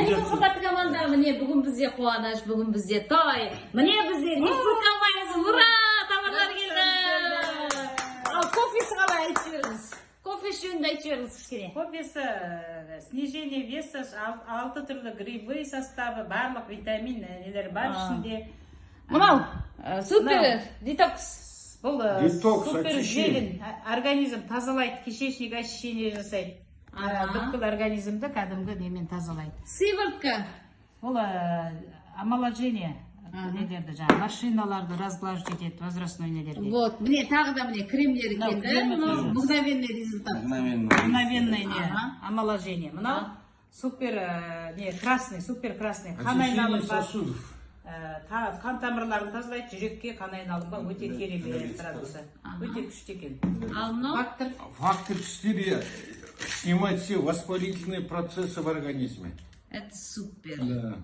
Әне қымбатты команда, міне бүгін бізде қуаныш, бүгін бізде той. Міне бізде Нефть компаниясы, ура! Товарлар келді. Ал кофесі қалай айтып жіберіңіз? Кофе жөнінде айтып жіберіңіз кішкене. Кофесі снижение веса, ал- алты түрлі грибы составы, барлық витамин нелер бар ішінде. Мынау супер детокс. Бұл Детокс, супер желін, организм тазалайды, кишечник очищение жасайды. Бүткіл организмді кәдімгі немен тазалайды. Сыворотка. Бұл э, омоложение нелерді жаңағы машиналарды разглаживать етеді возрастной нелерге. Вот, міне тағы да міне кремдер келді. Мынау мгновенный результат. мгновенное не омоложение. Мынау супер э, не красный супер красный қан айналым сосудов. Э, та- қан тамырларын тазалайды жүрекке қан айналымға өте керемет продукция өте күшті екен. Ал мынау? Фактор. Фактор 4 снимать все воспалительные процессы в организме. это супер. Да.